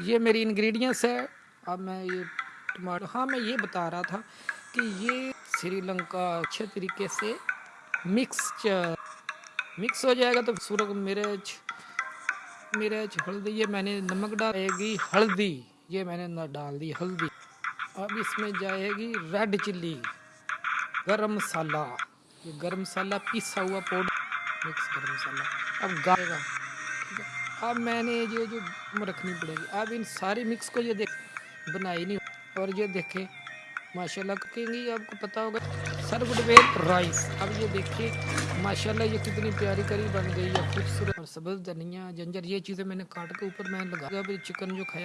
یہ میری انگریڈینٹس ہے۔ اب میں یہ ٹماٹر ہاں میں یہ بتا رہا تھا کہ یہ سری لنکا اچھے طریقے سے مکس مکس ہو جائے گا تو سورج، مرچ مرچ، ہلدی، یہ میں نے نمک ڈالے گی ہلدی، یہ میں نے ڈال دی، ہلدی۔ اب اس میں جائے گی ریڈ چلی، گرم مسالہ۔ یہ گرم مسالہ پیسا ہوا پاؤڈر۔ مکس گرم مسالہ۔ اب گائے گا اب میں نے یہ جو رکھنی پڑے گی۔ اب ان ساری مکس کو یہ دیکھ بنائی نہیں اور یہ دیکھیں، ماشاءاللہ کہیں گی، آپ کو پتا ہوگا سر گڈ ویل رائس اب یہ دیکھیں، ماشاءاللہ یہ کتنی پیاری کری بن گئی ہے، خوبصورت۔ اور سبز دھنیا، جنجر، یہ چیزیں میں نے کاٹ کے اوپر میں لگا۔ اب چکن جو کھایا۔